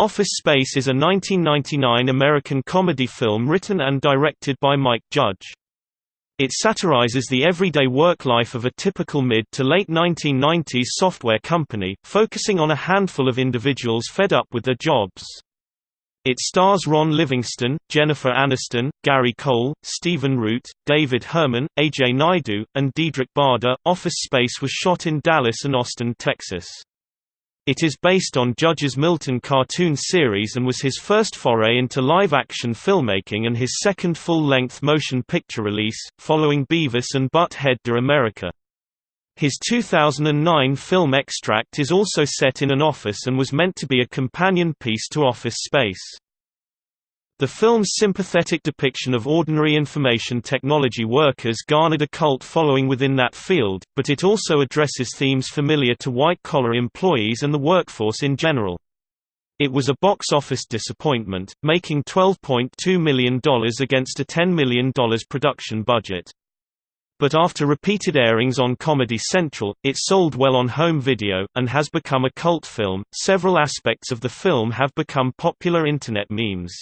Office Space is a 1999 American comedy film written and directed by Mike Judge. It satirizes the everyday work life of a typical mid to late 1990s software company, focusing on a handful of individuals fed up with their jobs. It stars Ron Livingston, Jennifer Aniston, Gary Cole, Stephen Root, David Herman, Ajay Naidu, and Diedrich Bader. Office Space was shot in Dallas and Austin, Texas. It is based on Judge's Milton cartoon series and was his first foray into live-action filmmaking and his second full-length motion picture release, following Beavis and Butt-Head to America. His 2009 film Extract is also set in an office and was meant to be a companion piece to Office Space. The film's sympathetic depiction of ordinary information technology workers garnered a cult following within that field, but it also addresses themes familiar to white-collar employees and the workforce in general. It was a box office disappointment, making $12.2 million against a $10 million production budget. But after repeated airings on Comedy Central, it sold well on home video, and has become a cult film. Several aspects of the film have become popular internet memes.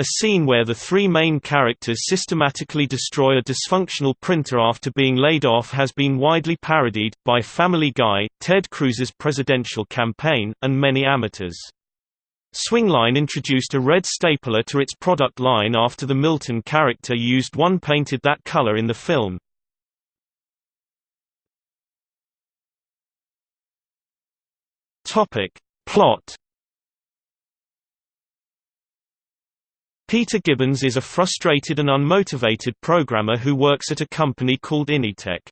A scene where the three main characters systematically destroy a dysfunctional printer after being laid off has been widely parodied, by Family Guy, Ted Cruz's presidential campaign, and many amateurs. Swingline introduced a red stapler to its product line after the Milton character used one painted that color in the film. Plot Peter Gibbons is a frustrated and unmotivated programmer who works at a company called Initech.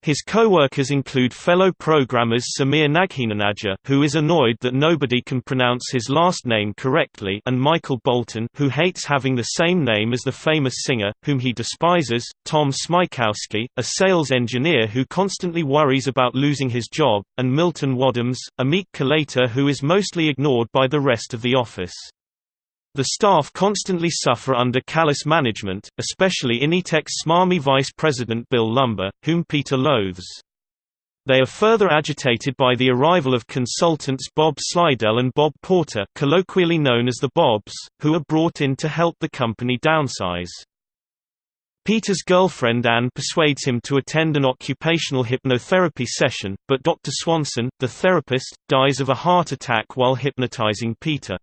His co-workers include fellow programmers Samir Nagheenanajar who is annoyed that nobody can pronounce his last name correctly and Michael Bolton who hates having the same name as the famous singer, whom he despises, Tom Smykowski, a sales engineer who constantly worries about losing his job, and Milton Waddams, a meek collator who is mostly ignored by the rest of the office. The staff constantly suffer under callous management, especially Initech's smarmy vice president Bill Lumbergh, whom Peter loathes. They are further agitated by the arrival of consultants Bob Slydell and Bob Porter colloquially known as the Bobs, who are brought in to help the company downsize. Peter's girlfriend Anne persuades him to attend an occupational hypnotherapy session, but Dr. Swanson, the therapist, dies of a heart attack while hypnotizing Peter.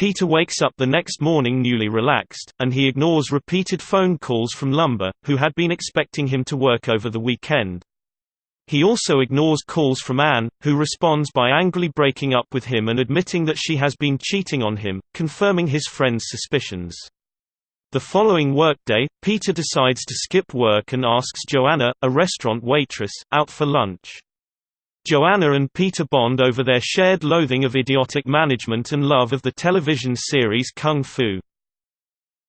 Peter wakes up the next morning newly relaxed, and he ignores repeated phone calls from Lumbergh, who had been expecting him to work over the weekend. He also ignores calls from Anne, who responds by angrily breaking up with him and admitting that she has been cheating on him, confirming his friend's suspicions. The following workday, Peter decides to skip work and asks Joanna, a restaurant waitress, out for lunch. Joanna and Peter bond over their shared loathing of idiotic management and love of the television series Kung Fu.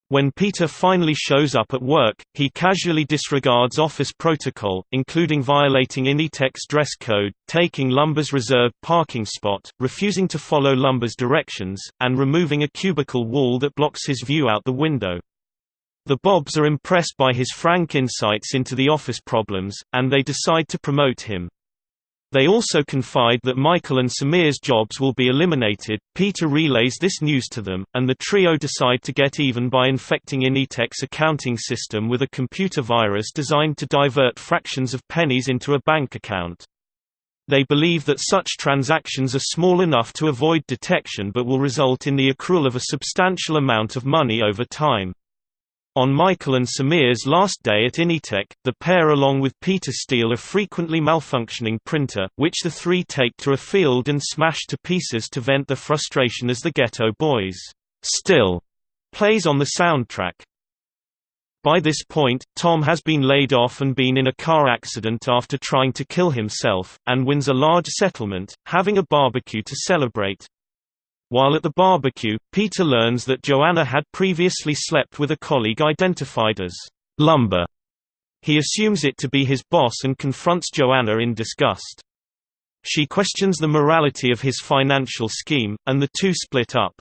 When Peter finally shows up at work, he casually disregards office protocol, including violating Initech's dress code, taking Lumbergh's reserved parking spot, refusing to follow Lumbergh's directions, and removing a cubicle wall that blocks his view out the window. The Bobs are impressed by his frank insights into the office problems, and they decide to promote him. They also confide that Michael and Samir's jobs will be eliminated. Peter relays this news to them, and the trio decide to get even by infecting Initech's accounting system with a computer virus designed to divert fractions of pennies into a bank account. They believe that such transactions are small enough to avoid detection but will result in the accrual of a substantial amount of money over time. On Michael and Samir's last day at Initech, the pair along with Peter steal a frequently malfunctioning printer, which the three take to a field and smash to pieces to vent their frustration as the Geto Boys' Still plays on the soundtrack. By this point, Tom has been laid off and been in a car accident after trying to kill himself, and wins a large settlement, having a barbecue to celebrate. While at the barbecue, Peter learns that Joanna had previously slept with a colleague identified as Lumbergh. He assumes it to be his boss and confronts Joanna in disgust. She questions the morality of his financial scheme, and the two split up.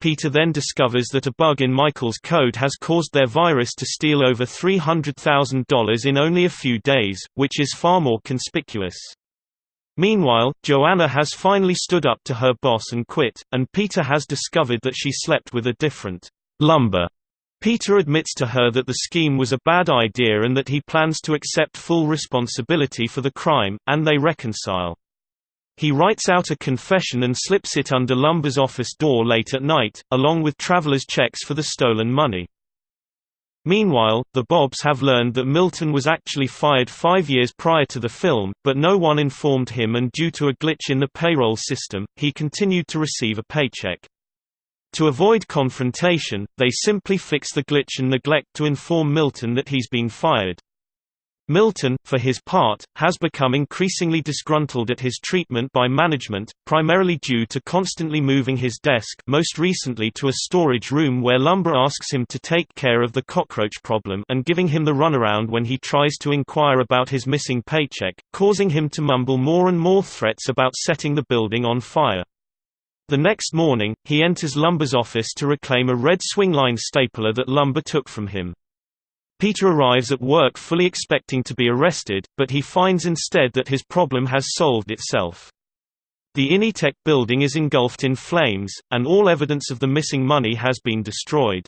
Peter then discovers that a bug in Michael's code has caused their virus to steal over $300,000 in only a few days, which is far more conspicuous. Meanwhile, Joanna has finally stood up to her boss and quit, and Peter has discovered that she slept with a different Lumbergh. Peter admits to her that the scheme was a bad idea and that he plans to accept full responsibility for the crime, and they reconcile. He writes out a confession and slips it under Lumbergh's office door late at night, along with traveler's checks for the stolen money. Meanwhile, the Bobs have learned that Milton was actually fired five years prior to the film, but no one informed him and due to a glitch in the payroll system, he continued to receive a paycheck. To avoid confrontation, they simply fix the glitch and neglect to inform Milton that he's been fired. Milton, for his part, has become increasingly disgruntled at his treatment by management, primarily due to constantly moving his desk most recently to a storage room where Lumbergh asks him to take care of the cockroach problem and giving him the runaround when he tries to inquire about his missing paycheck, causing him to mumble more and more threats about setting the building on fire. The next morning, he enters Lumbergh's office to reclaim a red swingline stapler that Lumbergh took from him. Peter arrives at work fully expecting to be arrested, but he finds instead that his problem has solved itself. The Initech building is engulfed in flames, and all evidence of the missing money has been destroyed.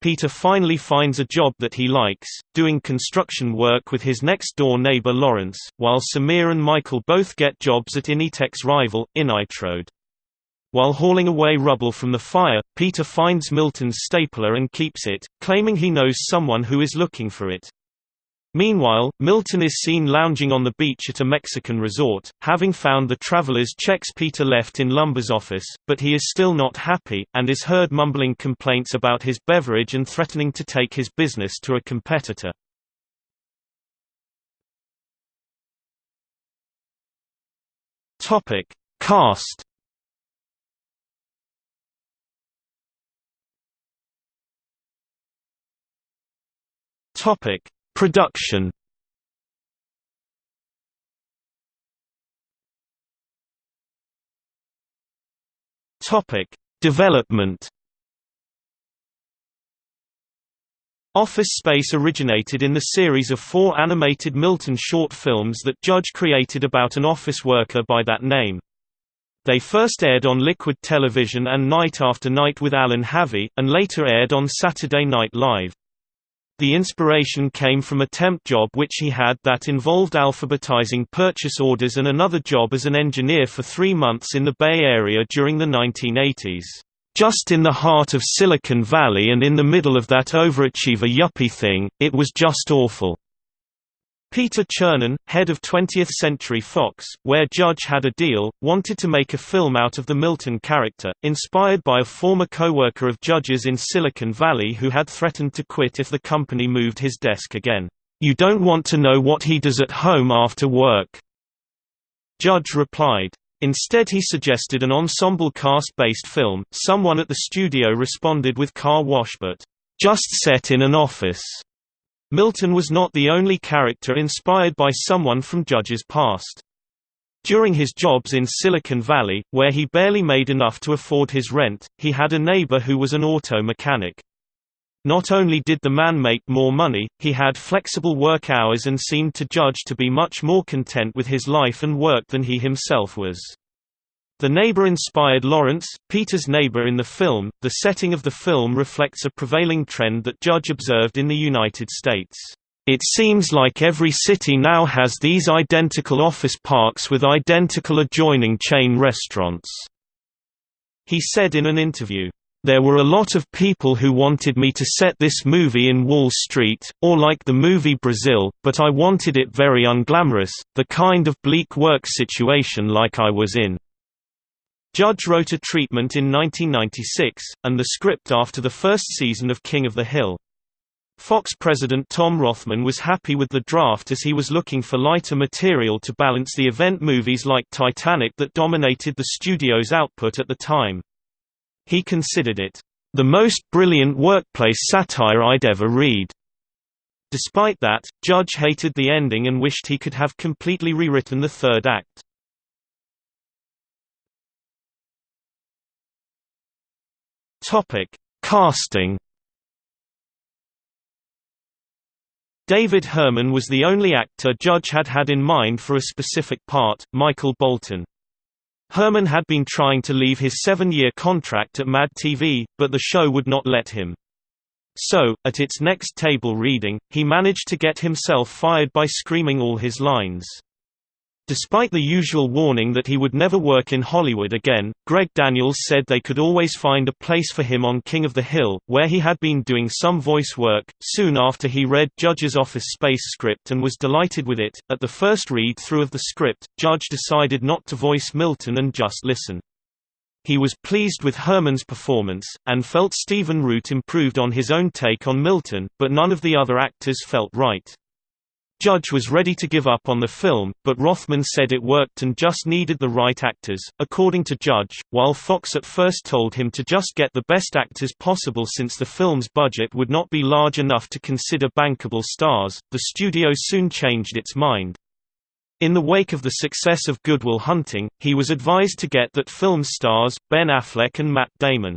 Peter finally finds a job that he likes, doing construction work with his next-door neighbor Lawrence, while Samir and Michael both get jobs at Initech's rival, Initrode. While hauling away rubble from the fire, Peter finds Milton's stapler and keeps it, claiming he knows someone who is looking for it. Meanwhile, Milton is seen lounging on the beach at a Mexican resort, having found the traveler's checks Peter left in Lumbergh's office, but he is still not happy, and is heard mumbling complaints about his beverage and threatening to take his business to a competitor. Cast Topic: Production. Topic: Development. Office Space originated in the series of four animated Milton short films that Judge created about an office worker by that name. They first aired on Liquid Television and Night After Night with Allen Havey, and later aired on Saturday Night Live. The inspiration came from a temp job which he had that involved alphabetizing purchase orders and another job as an engineer for three months in the Bay Area during the 1980s. Just in the heart of Silicon Valley and in the middle of that overachiever yuppie thing, it was just awful. Peter Chernin, head of 20th Century Fox, where Judge had a deal, wanted to make a film out of the Milton character, inspired by a former co-worker of Judge's in Silicon Valley who had threatened to quit if the company moved his desk again. You don't want to know what he does at home after work. Judge replied. Instead he suggested an ensemble cast-based film, someone at the studio responded with car wash but, "...just set in an office." Milton was not the only character inspired by someone from Judge's past. During his jobs in Silicon Valley, where he barely made enough to afford his rent, he had a neighbor who was an auto mechanic. Not only did the man make more money, he had flexible work hours and seemed to Judge to be much more content with his life and work than he himself was. The neighbor inspired Lawrence, Peter's neighbor in the film. The setting of the film reflects a prevailing trend that Judge observed in the United States. It seems like every city now has these identical office parks with identical adjoining chain restaurants. He said in an interview, there were a lot of people who wanted me to set this movie in Wall Street, or like the movie Brazil, but I wanted it very unglamorous, the kind of bleak work situation like I was in. Judge wrote a treatment in 1996, and the script after the first season of King of the Hill. Fox president Tom Rothman was happy with the draft as he was looking for lighter material to balance the event movies like Titanic that dominated the studio's output at the time. He considered it, "...the most brilliant workplace satire I'd ever read." Despite that, Judge hated the ending and wished he could have completely rewritten the third act. Topic: Casting. David Herman was the only actor Judge had had in mind for a specific part, Michael Bolton. Herman had been trying to leave his seven-year contract at Mad TV, but the show would not let him. So, at its next table reading, he managed to get himself fired by screaming all his lines. Despite the usual warning that he would never work in Hollywood again, Greg Daniels said they could always find a place for him on King of the Hill, where he had been doing some voice work. Soon after he read Judge's Office Space script and was delighted with it, at the first read through of the script, Judge decided not to voice Milton and just listen. He was pleased with Herman's performance, and felt Stephen Root improved on his own take on Milton, but none of the other actors felt right. Judge was ready to give up on the film, but Rothman said it worked and just needed the right actors. According to Judge, while Fox at first told him to just get the best actors possible since the film's budget would not be large enough to consider bankable stars, the studio soon changed its mind. In the wake of the success of Good Will Hunting, he was advised to get that film stars, Ben Affleck and Matt Damon.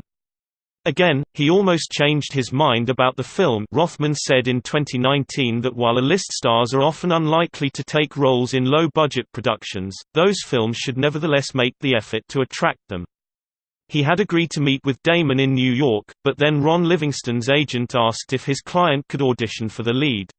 Again, he almost changed his mind about the film Rothman said in 2019 that while A-list stars are often unlikely to take roles in low-budget productions, those films should nevertheless make the effort to attract them. He had agreed to meet with Damon in New York, but then Ron Livingston's agent asked if his client could audition for the lead.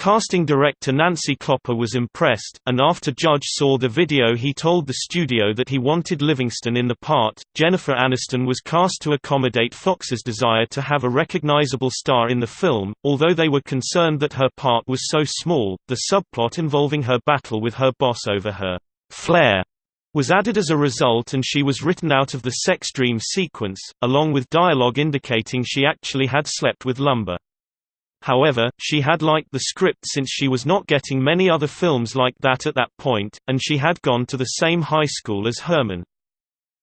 Casting director Nancy Kloepper was impressed, and after Judge saw the video he told the studio that he wanted Livingston in the part. Jennifer Aniston was cast to accommodate Fox's desire to have a recognizable star in the film, although they were concerned that her part was so small, the subplot involving her battle with her boss over her flair was added as a result and she was written out of the sex dream sequence, along with dialogue indicating she actually had slept with Lumbergh. However, she had liked the script since she was not getting many other films like that at that point, and she had gone to the same high school as Herman.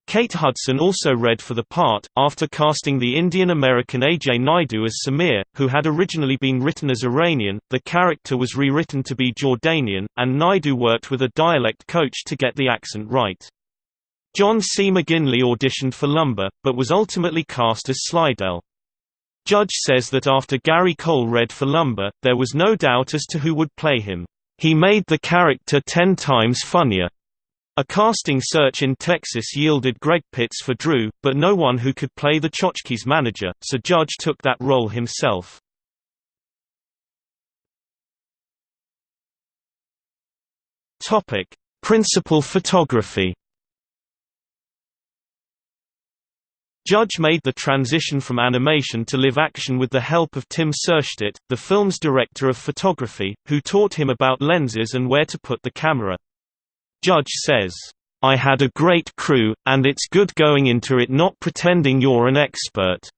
Kate Hudson also read for the part, after casting the Indian-American Ajay Naidu as Samir, who had originally been written as Iranian, the character was rewritten to be Jordanian, and Naidu worked with a dialect coach to get the accent right. John C. McGinley auditioned for Lumbergh, but was ultimately cast as Slydell. Judge says that after Gary Cole read for Lumbergh, there was no doubt as to who would play him. He made the character ten times funnier. A casting search in Texas yielded Greg Pitts for Drew, but no one who could play the Chotchkie's manager, so Judge took that role himself. Principal photography Judge made the transition from animation to live action with the help of Tim Suhrstedt, the film's director of photography, who taught him about lenses and where to put the camera. Judge says, I had a great crew, and it's good going into it not pretending you're an expert.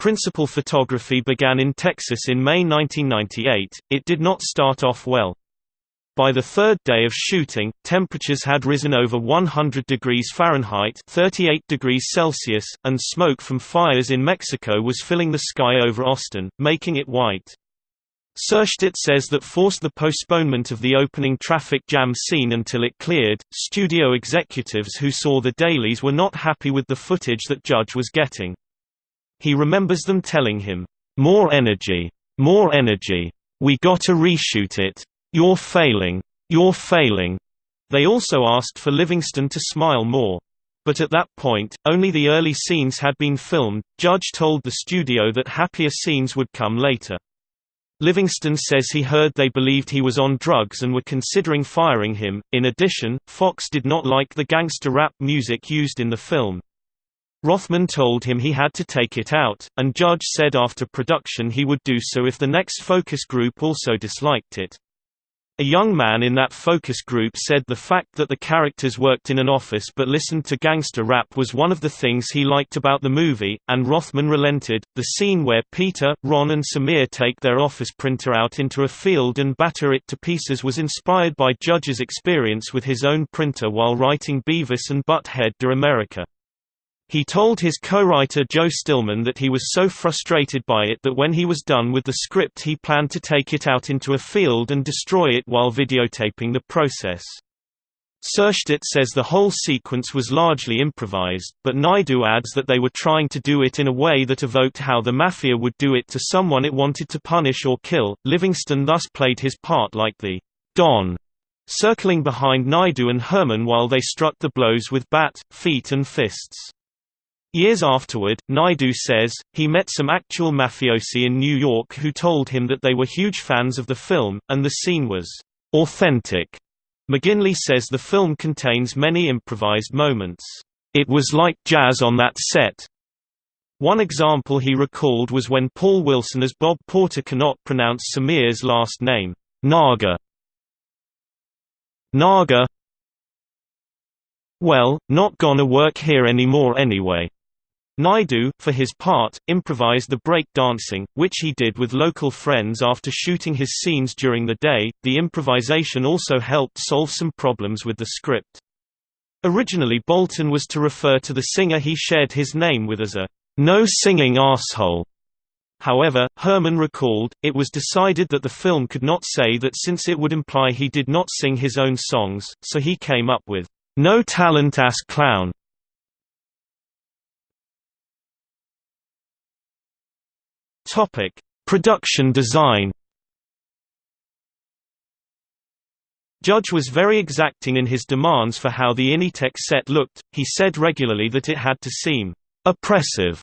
Principal photography began in Texas in May 1998. It did not start off well. By the third day of shooting, temperatures had risen over 100 degrees Fahrenheit 38 degrees Celsius, and smoke from fires in Mexico was filling the sky over Austin, making it white. Suhrstedt says that forced the postponement of the opening traffic jam scene until it cleared. Studio executives who saw the dailies were not happy with the footage that Judge was getting. He remembers them telling him, More energy. More energy. We gotta reshoot it. You're failing. You're failing. They also asked for Livingston to smile more. But at that point, only the early scenes had been filmed. Judge told the studio that happier scenes would come later. Livingston says he heard they believed he was on drugs and were considering firing him. In addition, Fox did not like the gangster rap music used in the film. Rothman told him he had to take it out, and Judge said after production he would do so if the next focus group also disliked it. A young man in that focus group said the fact that the characters worked in an office but listened to gangster rap was one of the things he liked about the movie, and Rothman relented. The scene where Peter, Ron, and Samir take their office printer out into a field and batter it to pieces was inspired by Judge's experience with his own printer while writing Beavis and Butt-Head to America. He told his co-writer Joe Stillman that he was so frustrated by it that when he was done with the script he planned to take it out into a field and destroy it while videotaping the process. Suhrstedt says the whole sequence was largely improvised, but Naidu adds that they were trying to do it in a way that evoked how the Mafia would do it to someone it wanted to punish or kill. Livingston thus played his part like the Don, circling behind Naidu and Herman while they struck the blows with bat, feet and fists. Years afterward, Naidu says, he met some actual mafiosi in New York who told him that they were huge fans of the film, and the scene was authentic. McGinley says the film contains many improvised moments. It was like jazz on that set. One example he recalled was when Paul Willson as Bob Porter cannot pronounce Samir's last name, Naga. Naga Well, not gonna work here anymore anyway. Naidu, for his part, improvised the break dancing, which he did with local friends after shooting his scenes during the day. The improvisation also helped solve some problems with the script. Originally, Bolton was to refer to the singer he shared his name with as a no singing asshole. However, Herman recalled, it was decided that the film could not say that since it would imply he did not sing his own songs, so he came up with no talent ass clown. Topic: Production design. Judge was very exacting in his demands for how the Initech set looked, he said regularly that it had to seem oppressive.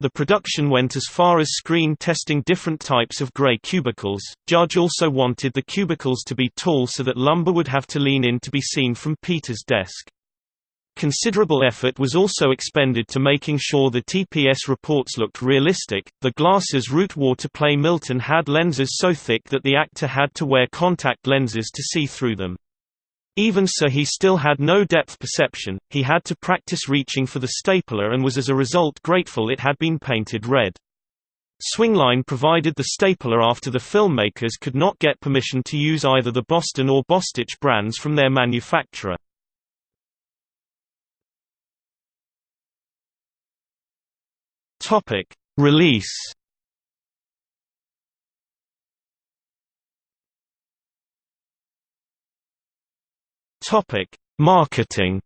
The production went as far as screen testing different types of gray cubicles. Judge also wanted the cubicles to be tall so that Lumbergh would have to lean in to be seen from Peter's desk. Considerable effort was also expended to making sure the TPS reports looked realistic. The glasses Root wore to play Milton had lenses so thick that the actor had to wear contact lenses to see through them. Even so he still had no depth perception, he had to practice reaching for the stapler and was as a result grateful it had been painted red. Swingline provided the stapler after the filmmakers could not get permission to use either the Boston or Bostitch brands from their manufacturer. Topic: Release. Topic: Marketing.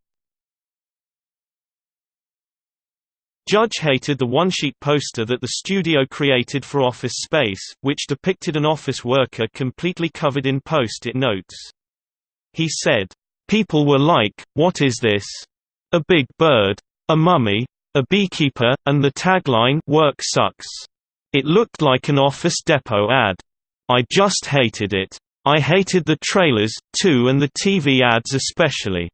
Judge hated the one-sheet poster that the studio created for Office Space, which depicted an office worker completely covered in post-it notes. He said, "People were like, what is this? A big bird? A mummy? A beekeeper, and the tagline Work sucks. It looked like an Office Depot ad. I just hated it. I hated the trailers, too and the TV ads especially.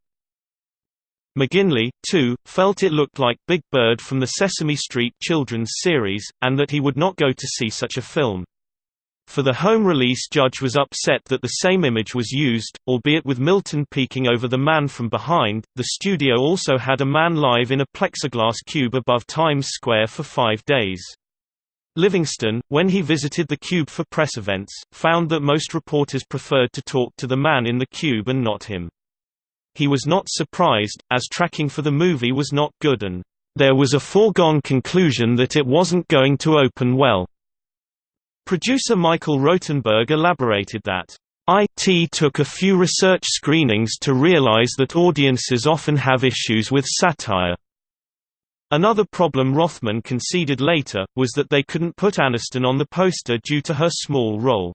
McGinley, too, felt it looked like Big Bird from the Sesame Street children's series, and that he would not go to see such a film. For the home release Judge was upset that the same image was used, albeit with Milton peeking over the man from behind. The studio also had a man live in a plexiglass cube above Times Square for five days. Livingston, when he visited the cube for press events, found that most reporters preferred to talk to the man in the cube and not him. He was not surprised, as tracking for the movie was not good and, "...there was a foregone conclusion that it wasn't going to open well." Producer Michael Rotenberg elaborated that, IT took a few research screenings to realize that audiences often have issues with satire. Another problem Rothman conceded later, was that they couldn't put Aniston on the poster due to her small role.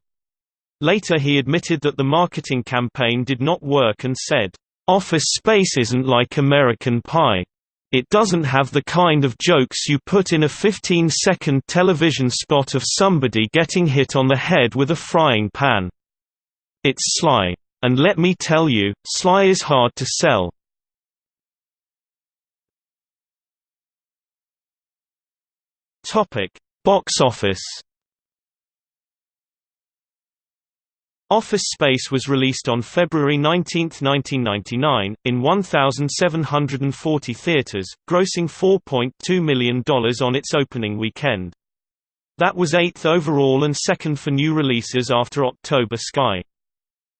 Later he admitted that the marketing campaign did not work and said, "...Office Space isn't like American Pie. It doesn't have the kind of jokes you put in a 15-second television spot of somebody getting hit on the head with a frying pan. It's sly. And let me tell you, sly is hard to sell. Box office Office Space was released on February 19, 1999, in 1,740 theaters, grossing $4.2 million on its opening weekend. That was eighth overall and second for new releases after October Sky.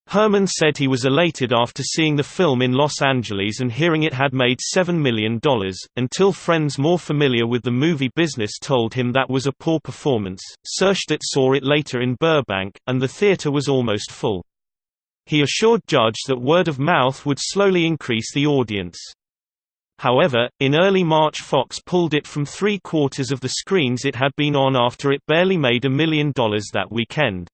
Herman said he was elated after seeing the film in Los Angeles and hearing it had made $7 million, until friends more familiar with the movie business told him that was a poor performance. Suhrstedt saw it later in Burbank, and the theater was almost full. He assured Judge that word of mouth would slowly increase the audience. However, in early March Fox pulled it from three-quarters of the screens it had been on after it barely made a million dollars that weekend.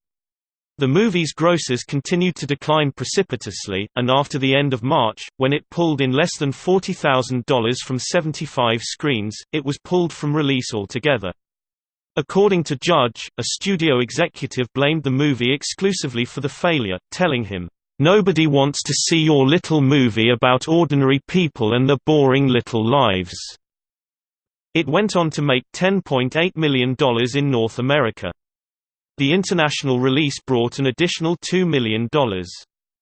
The movie's grosses continued to decline precipitously, and after the end of March, when it pulled in less than $40,000 from 75 screens, it was pulled from release altogether. According to Judge, a studio executive blamed the movie exclusively for the failure, telling him, Nobody wants to see your little movie about ordinary people and their boring little lives." It went on to make $10.8 million in North America. The international release brought an additional $2 million.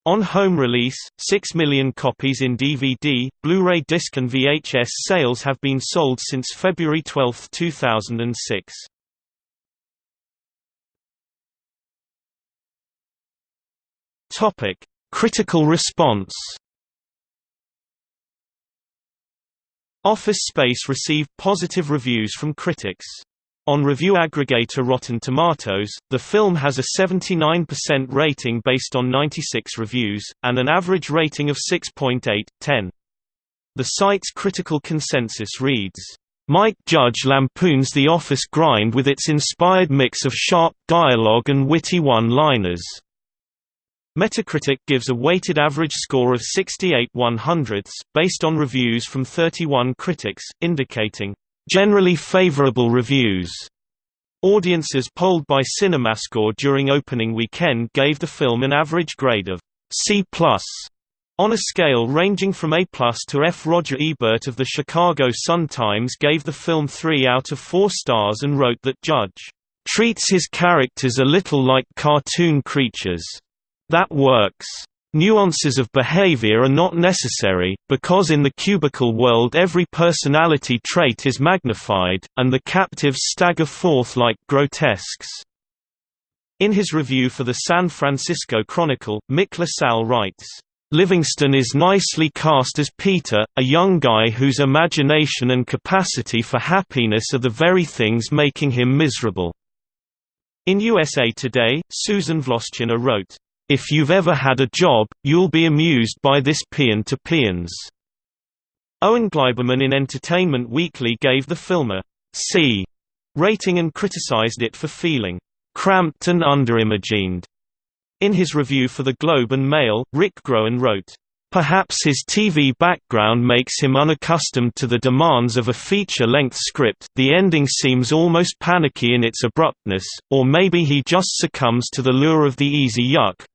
On home release, 6 million copies in DVD, Blu-ray disc and VHS sales have been sold since February 12, 2006. Topic: Critical response. Office Space received positive reviews from critics. On review aggregator Rotten Tomatoes, the film has a 79% rating based on 96 reviews, and an average rating of 6.8/10. The site's critical consensus reads, Mike Judge lampoons the office grind with its inspired mix of sharp dialogue and witty one-liners. Metacritic gives a weighted average score of 68 100ths, based on reviews from 31 critics, indicating, "...generally favorable reviews." Audiences polled by CinemaScore during opening weekend gave the film an average grade of C+, on a scale ranging from A to F. Roger Ebert of the Chicago Sun-Times gave the film 3 out of 4 stars and wrote that Judge treats his characters a little like cartoon creatures that works. Nuances of behavior are not necessary, because in the cubical world every personality trait is magnified, and the captives stagger forth like grotesques. In his review for the San Francisco Chronicle, Mick LaSalle writes, Livingston is nicely cast as Peter, a young guy whose imagination and capacity for happiness are the very things making him miserable. In USA Today, Susan Wloszczyna wrote, if you've ever had a job, you'll be amused by this Peon to Peons. Owen Gleiberman in Entertainment Weekly gave the film a C rating and criticized it for feeling cramped and underimagined. In his review for the Globe and Mail, Rick Groen wrote, Perhaps his TV background makes him unaccustomed to the demands of a feature-length script the ending seems almost panicky in its abruptness, or maybe he just succumbs to the lure of the easy yuck,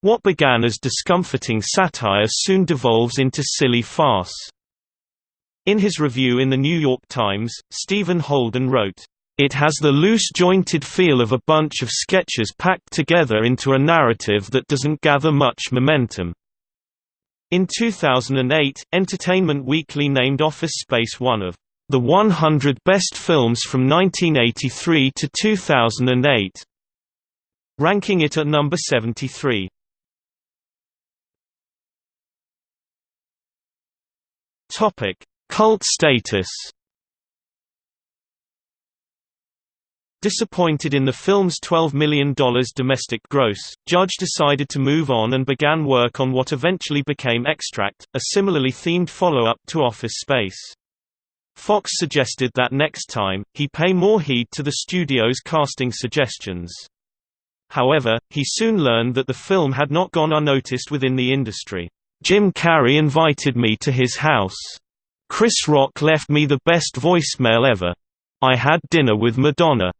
what began as discomforting satire soon devolves into silly farce. In his review in The New York Times, Stephen Holden wrote, it has the loose-jointed feel of a bunch of sketches packed together into a narrative that doesn't gather much momentum. In 2008, Entertainment Weekly named Office Space one of the 100 best films from 1983 to 2008, ranking it at number 73. Topic: Cult status. Disappointed in the film's $12 million domestic gross, Judge decided to move on and began work on what eventually became Extract, a similarly themed follow-up to Office Space. Fox suggested that next time, he pay more heed to the studio's casting suggestions. However, he soon learned that the film had not gone unnoticed within the industry. Jim Carrey invited me to his house. Chris Rock left me the best voicemail ever. I had dinner with Madonna.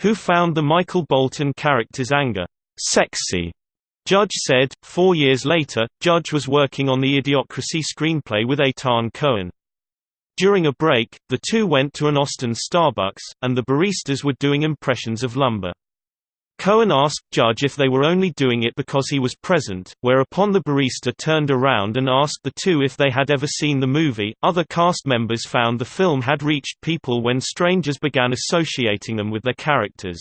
Who found the Michael Bolton character's anger sexy. Judge said, four years later, Judge was working on the Idiocracy screenplay with Etan Cohen. During a break, the two went to an Austin Starbucks, and the baristas were doing impressions of Lumbergh. Cohen asked Judge if they were only doing it because he was present, whereupon the barista turned around and asked the two if they had ever seen the movie. Other cast members found the film had reached people when strangers began associating them with their characters.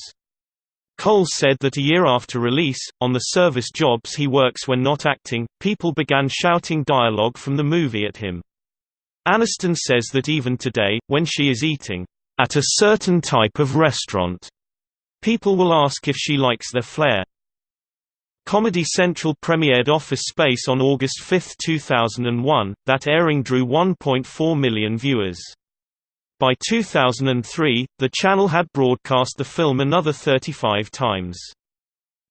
Cole said that a year after release, on the service jobs he works when not acting, people began shouting dialogue from the movie at him. Aniston says that even today, when she is eating at a certain type of restaurant, People will ask if she likes their flair. Comedy Central premiered Office Space on August 5, 2001, that airing drew 1.4 million viewers. By 2003, the channel had broadcast the film another 35 times.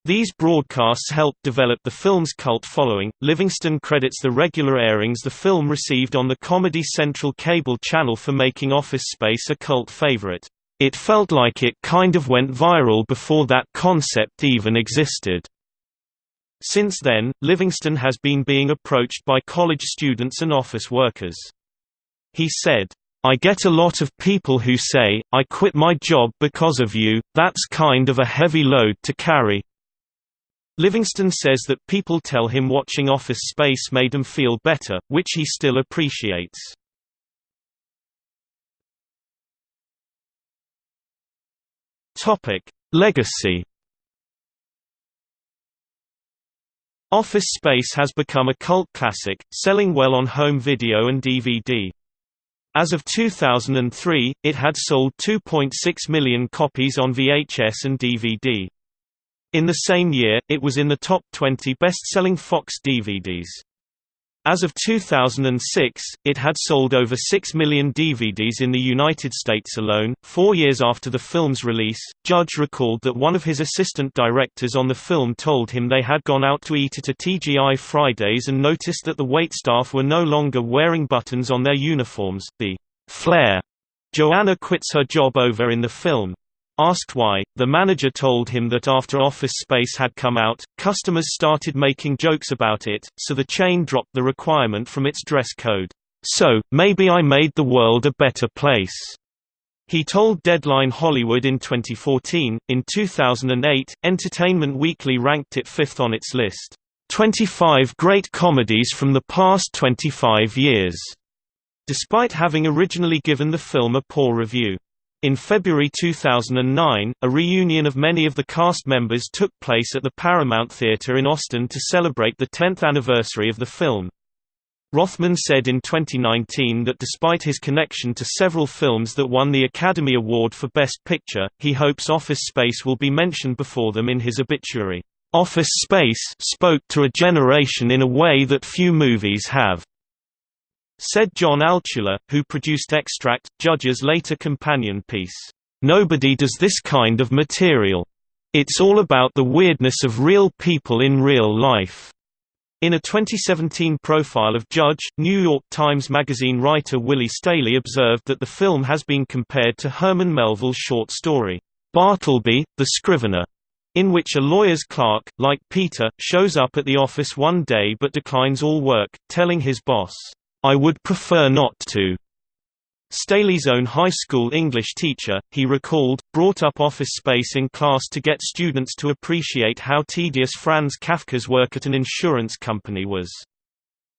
These broadcasts helped develop the film's cult following. Livingston credits the regular airings the film received on the Comedy Central cable channel for making Office Space a cult favorite. It felt like it kind of went viral before that concept even existed. Since then, Livingston has been being approached by college students and office workers. He said, I get a lot of people who say, I quit my job because of you, that's kind of a heavy load to carry. Livingston says that people tell him watching Office Space made him feel better, which he still appreciates. Legacy Office Space has become a cult classic, selling well on home video and DVD. As of 2003, it had sold 2.6 million copies on VHS and DVD. In the same year, it was in the top 20 best-selling Fox DVDs. As of 2006, it had sold over 6 million DVDs in the United States alone. Four years after the film's release, Judge recalled that one of his assistant directors on the film told him they had gone out to eat at a TGI Fridays and noticed that the waitstaff were no longer wearing buttons on their uniforms. The flair Joanna quits her job over in the film, Asked why, the manager told him that after Office Space had come out, customers started making jokes about it, so the chain dropped the requirement from its dress code. So, maybe I made the world a better place. He told Deadline Hollywood in 2014. In 2008, Entertainment Weekly ranked it fifth on its list 25 Great Comedies from the Past 25 Years, despite having originally given the film a poor review. In February 2009, a reunion of many of the cast members took place at the Paramount Theatre in Austin to celebrate the 10th anniversary of the film. Rothman said in 2019 that despite his connection to several films that won the Academy Award for Best Picture, he hopes Office Space will be mentioned before them in his obituary. Office Space spoke to a generation in a way that few movies have. Said John Altschuler, who produced Extract, Judge's later companion piece, "...nobody does this kind of material. It's all about the weirdness of real people in real life." In a 2017 profile of Judge, New York Times Magazine writer Willy Staley observed that the film has been compared to Herman Melville's short story, Bartleby, the Scrivener, in which a lawyer's clerk, like Peter, shows up at the office one day but declines all work, telling his boss, I would prefer not to. Staley's own high school English teacher, he recalled, brought up Office Space in class to get students to appreciate how tedious Franz Kafka's work at an insurance company was.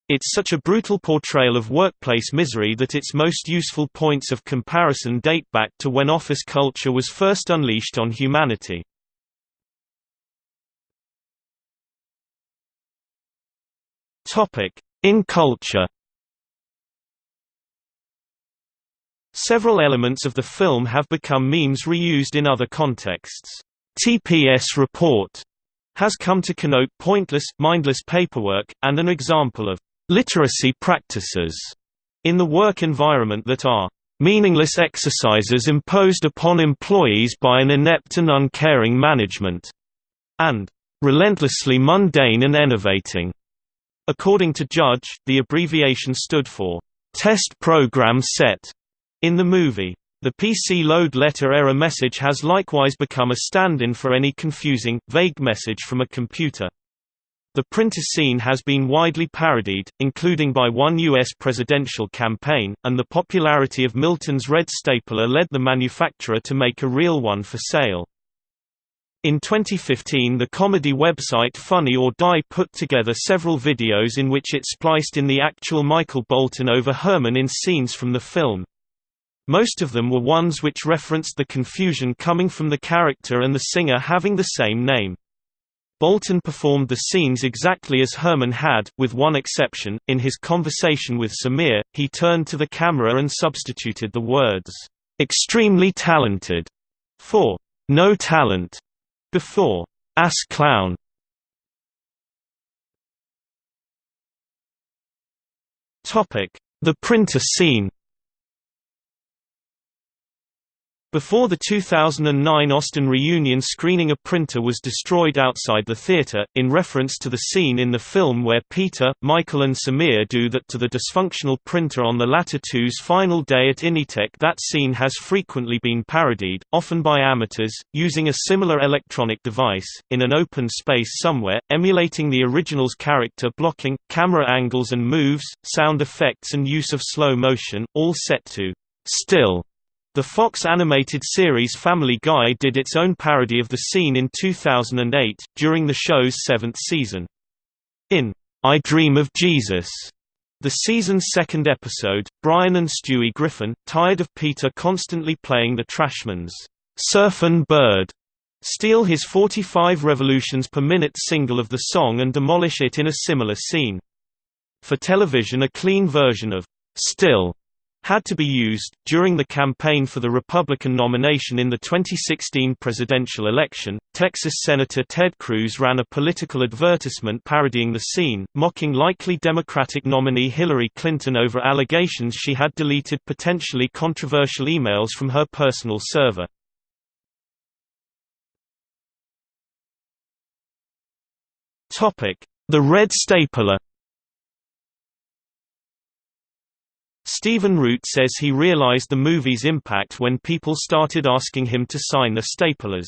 It's such a brutal portrayal of workplace misery that its most useful points of comparison date back to when office culture was first unleashed on humanity. In culture Several elements of the film have become memes reused in other contexts. TPS report has come to connote pointless, mindless paperwork, and an example of literacy practices in the work environment that are meaningless exercises imposed upon employees by an inept and uncaring management, and relentlessly mundane and enervating. According to Judge, the abbreviation stood for Test Program Set, in the movie, the PC load letter error message has likewise become a stand-in for any confusing, vague message from a computer. The printer scene has been widely parodied, including by one U.S. presidential campaign, and the popularity of Milton's red stapler led the manufacturer to make a real one for sale. In 2015 the comedy website Funny or Die put together several videos in which it spliced in the actual Michael Bolton over Herman in scenes from the film. Most of them were ones which referenced the confusion coming from the character and the singer having the same name. Bolton performed the scenes exactly as Herman had, with one exception, in his conversation with Samir, he turned to the camera and substituted the words, "'extremely talented' for "'no talent' before "'ass clown' The printer scene Before the 2009 Austin reunion screening a printer was destroyed outside the theater, in reference to the scene in the film where Peter, Michael and Samir do that to the dysfunctional printer on the latter two's final day at Initech that scene has frequently been parodied, often by amateurs, using a similar electronic device, in an open space somewhere, emulating the original's character blocking, camera angles and moves, sound effects and use of slow motion, all set to still the Fox animated series Family Guy did its own parody of the scene in 2008, during the show's seventh season. In I Dream of Jesus, the season's second episode, Brian and Stewie Griffin, tired of Peter constantly playing the Trashmen's Surfin' Bird, steal his 45 revolutions per minute single of the song and demolish it in a similar scene. For television a clean version of Still had to be used. During the campaign for the Republican nomination in the 2016 presidential election, Texas Senator Ted Cruz ran a political advertisement parodying the scene, mocking likely Democratic nominee Hillary Clinton over allegations she had deleted potentially controversial emails from her personal server. The Red Stapler Stephen Root says he realized the movie's impact when people started asking him to sign the staplers.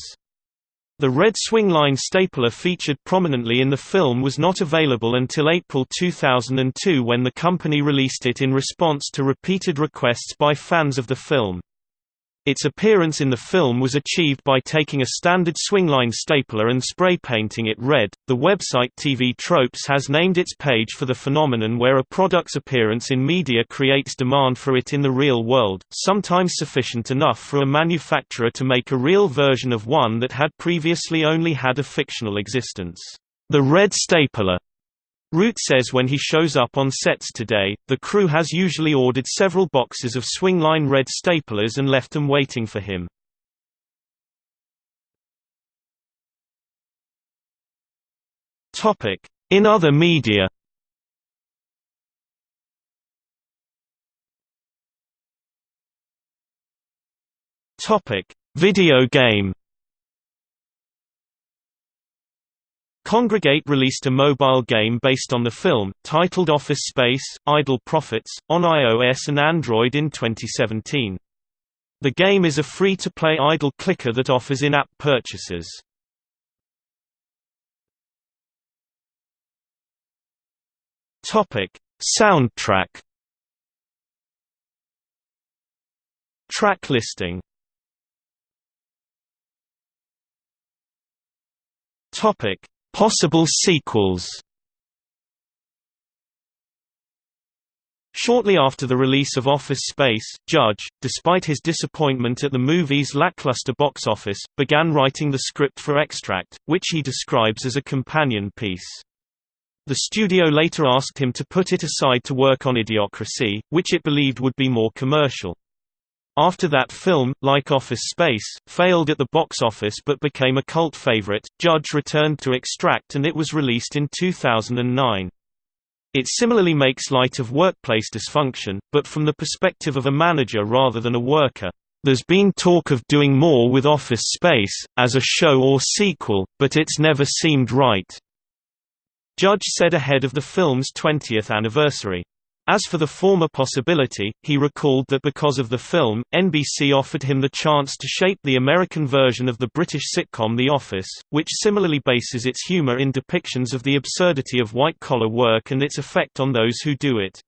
The red swingline stapler featured prominently in the film was not available until April 2002 when the company released it in response to repeated requests by fans of the film. Its appearance in the film was achieved by taking a standard swingline stapler and spray painting it red. The website TV Tropes has named its page for the phenomenon where a product's appearance in media creates demand for it in the real world, sometimes sufficient enough for a manufacturer to make a real version of one that had previously only had a fictional existence. The red stapler Root says when he shows up on sets today, the crew has usually ordered several boxes of swingline red staplers and left them waiting for him. In other media Video game Kongregate released a mobile game based on the film, titled Office Space, Idle Profits, on iOS and Android in 2017. The game is a free-to-play idle clicker that offers in-app purchases. Soundtrack Track listing Topic Possible sequels Shortly after the release of Office Space, Judge, despite his disappointment at the movie's lackluster box office, began writing the script for Extract, which he describes as a companion piece. The studio later asked him to put it aside to work on Idiocracy, which it believed would be more commercial. After that film, like Office Space, failed at the box office but became a cult favorite, Judge returned to Extract and it was released in 2009. It similarly makes light of workplace dysfunction, but from the perspective of a manager rather than a worker. There's been talk of doing more with Office Space, as a show or sequel, but it's never seemed right. Judge said ahead of the film's 20th anniversary. As for the former possibility, he recalled that because of the film, NBC offered him the chance to shape the American version of the British sitcom The Office, which similarly bases its humor in depictions of the absurdity of white-collar work and its effect on those who do it.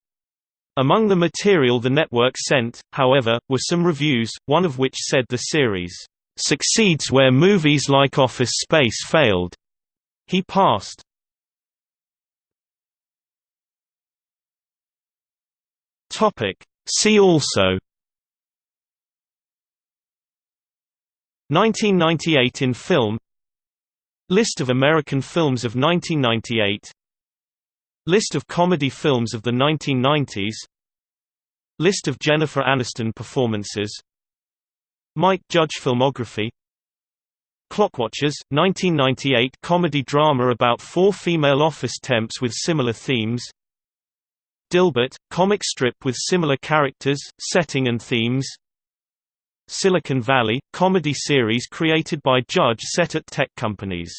Among the material the network sent, however, were some reviews, one of which said the series, "...succeeds where movies like Office Space failed." He passed. Topic. See also. 1998 in film. List of American films of 1998 List of comedy films of the 1990s List of Jennifer Aniston performances. Mike Judge filmography. Clockwatchers, 1998 comedy drama about four female office temps with similar themes Dilbert, comic strip with similar characters, setting and themes. Silicon Valley, comedy series created by Judge set at tech companies